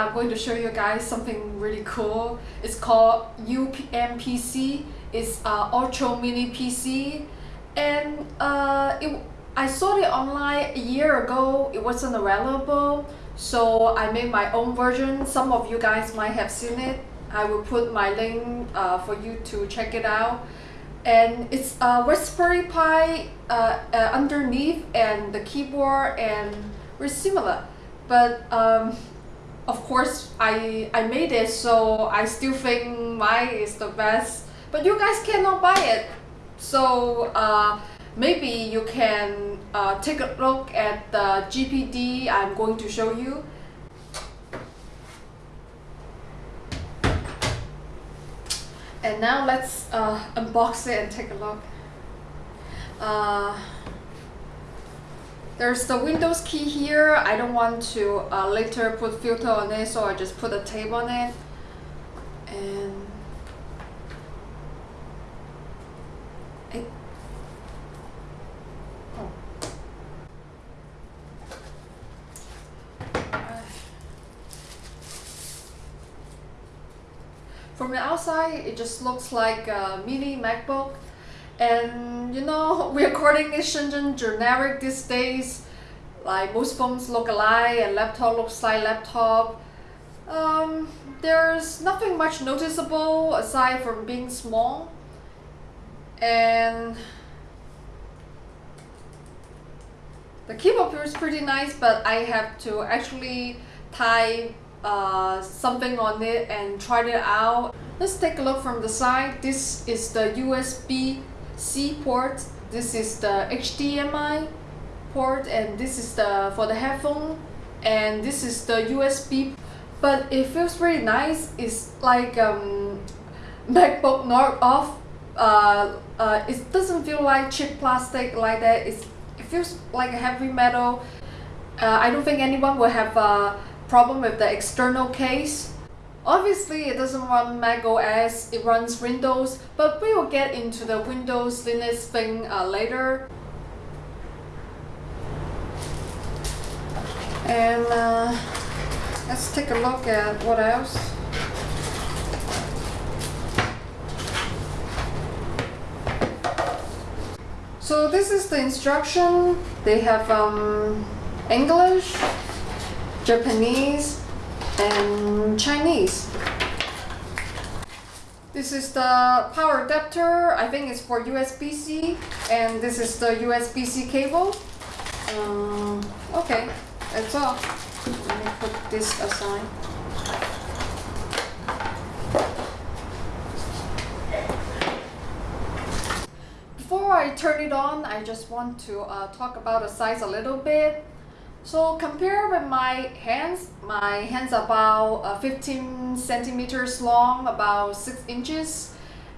I'm going to show you guys something really cool. It's called UMPC. It's uh, Ultra Mini PC. And uh, it, I saw it online a year ago. It wasn't available. So I made my own version. Some of you guys might have seen it. I will put my link uh, for you to check it out. And it's a Raspberry Pi uh, uh, underneath and the keyboard and we're similar. But um, of course I, I made it so I still think mine is the best. But you guys cannot buy it. So uh, maybe you can uh, take a look at the GPD I'm going to show you. And now let's uh, unbox it and take a look. Uh, there's the Windows key here. I don't want to uh, later put filter on it, so I just put a tape on it. And it, oh. From the outside, it just looks like a mini MacBook. And you know, we're calling it Shenzhen generic these days. Like most phones look alike and laptop looks like laptop. Um, there's nothing much noticeable aside from being small. And the keyboard feels pretty nice, but I have to actually type uh, something on it and try it out. Let's take a look from the side. This is the USB-C port. This is the HDMI port and this is the for the headphone and this is the USB but it feels really nice it's like um, MacBook not off uh, uh, it doesn't feel like cheap plastic like that it's, it feels like a heavy metal uh, I don't think anyone will have a problem with the external case. Obviously, it doesn't run Mac OS, it runs Windows, but we will get into the Windows Linux thing uh, later. And uh, let's take a look at what else. So this is the instruction. They have um, English, Japanese, and Chinese. This is the power adapter. I think it's for USB-C. And this is the USB-C cable. Um, okay, that's all. Let me put this aside. Before I turn it on, I just want to uh, talk about the size a little bit. So compare with my hands, my hands are about uh, 15 centimeters long, about 6 inches.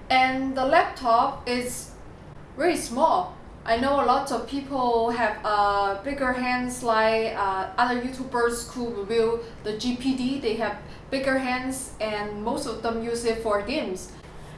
And the laptop is very small. I know a lot of people have uh, bigger hands like uh, other YouTubers who review the GPD. They have bigger hands and most of them use it for games.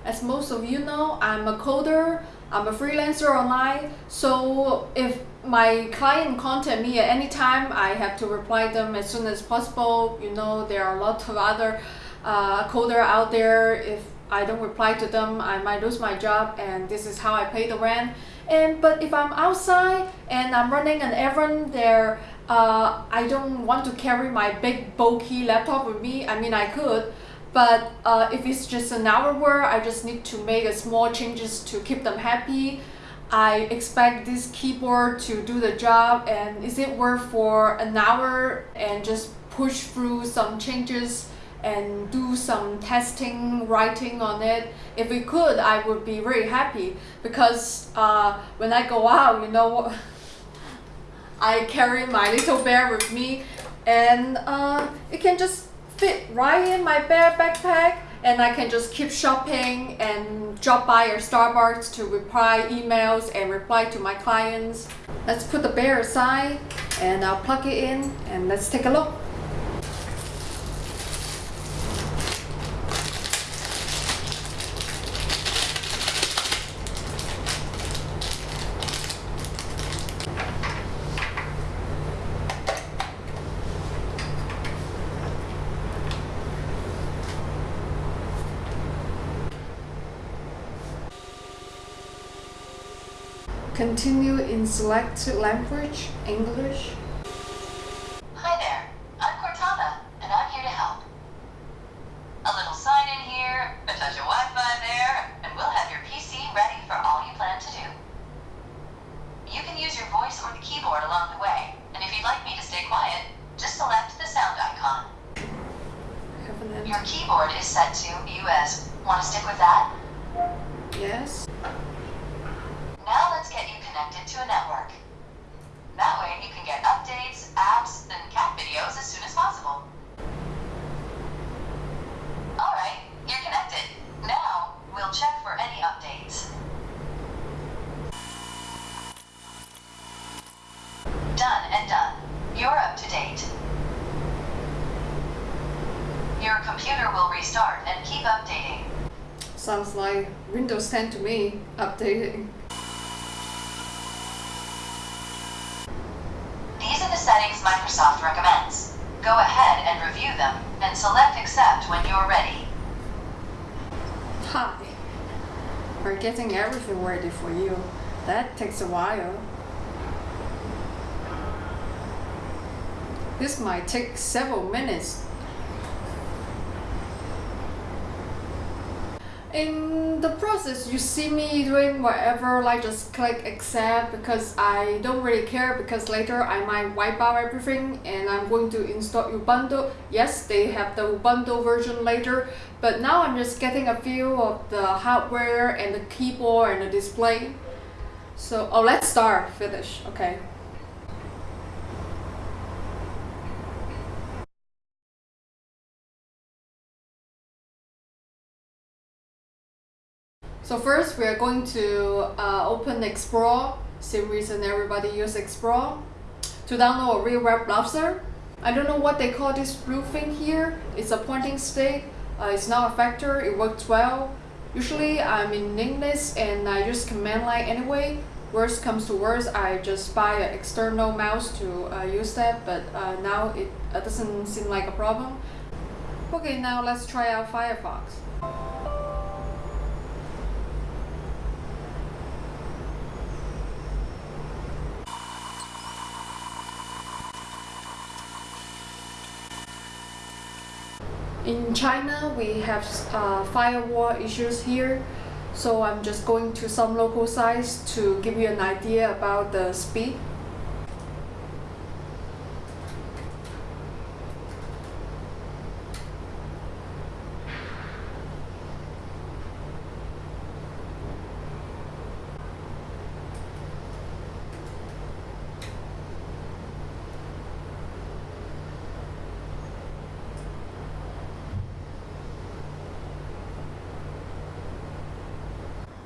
As most of you know, I'm a coder, I'm a freelancer online, so if my client contact me at any time, I have to reply them as soon as possible. You know, there are a lot of other uh, coder out there. If I don't reply to them, I might lose my job and this is how I pay the rent. And But if I'm outside and I'm running an errand there, uh, I don't want to carry my big bulky laptop with me. I mean, I could, but uh, if it's just an hour work, I just need to make a small changes to keep them happy. I expect this keyboard to do the job and is it worth for an hour and just push through some changes and do some testing, writing on it. If we could, I would be very happy because uh, when I go out, you know, I carry my little bear with me and uh, it can just fit right in my bear backpack and I can just keep shopping and drop by your Starbucks to reply emails and reply to my clients. Let's put the bear aside and I'll plug it in and let's take a look. Continue in select language, English. Hi there, I'm Cortana, and I'm here to help. A little sign in here, a touch of Wi-Fi there, and we'll have your PC ready for all you plan to do. You can use your voice or the keyboard along the way, and if you'd like me to stay quiet, just select the sound icon. Your keyboard is set to US. Want to stick with that? Yes. Computer will restart and keep updating. Sounds like Windows 10 to me, updating. These are the settings Microsoft recommends. Go ahead and review them and select accept when you're ready. Hi. We're getting everything ready for you. That takes a while. This might take several minutes. In the process, you see me doing whatever, like just click accept because I don't really care because later I might wipe out everything and I'm going to install Ubuntu. Yes, they have the Ubuntu version later, but now I'm just getting a feel of the hardware and the keyboard and the display. So, oh, let's start, finish, okay. So first we are going to uh, open Explore, same reason everybody use Explore, to download a real web browser. I don't know what they call this blue thing here. It's a pointing stick. Uh, it's not a factor. It works well. Usually I'm in English and I use command line anyway. Worst comes to worst, I just buy an external mouse to uh, use that, but uh, now it doesn't seem like a problem. Okay, now let's try out Firefox. In China, we have uh, firewall issues here, so I'm just going to some local sites to give you an idea about the speed.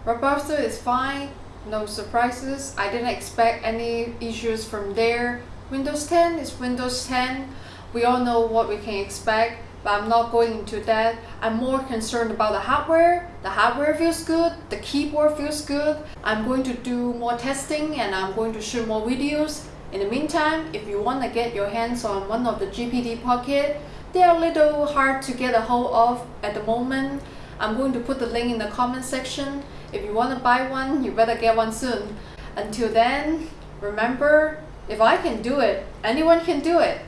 Robusta is fine, no surprises. I didn't expect any issues from there. Windows 10 is Windows 10. We all know what we can expect, but I'm not going into that. I'm more concerned about the hardware. The hardware feels good, the keyboard feels good. I'm going to do more testing and I'm going to shoot more videos. In the meantime, if you want to get your hands on one of the GPD Pocket, they are a little hard to get a hold of at the moment. I'm going to put the link in the comment section. If you want to buy one, you better get one soon. Until then, remember, if I can do it, anyone can do it.